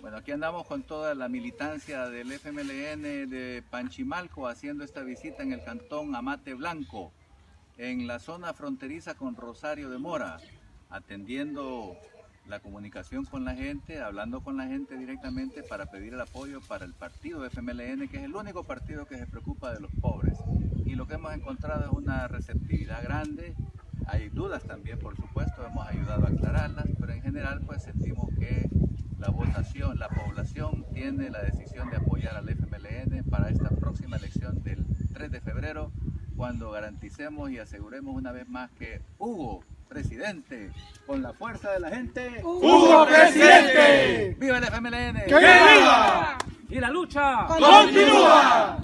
Bueno, aquí andamos con toda la militancia del FMLN de Panchimalco haciendo esta visita en el cantón Amate Blanco, en la zona fronteriza con Rosario de Mora, atendiendo la comunicación con la gente, hablando con la gente directamente para pedir el apoyo para el partido FMLN, que es el único partido que se preocupa de los pobres. Y lo que hemos encontrado es una receptividad grande, hay dudas también, por supuesto, hemos ayudado a aclararlas, pero en general pues sentimos la votación, la población tiene la decisión de apoyar al FMLN para esta próxima elección del 3 de febrero, cuando garanticemos y aseguremos una vez más que Hugo, presidente, con la fuerza de la gente, ¡Hugo presidente! ¡Viva el FMLN! ¡Que viva! ¡Y la lucha! ¡Continúa!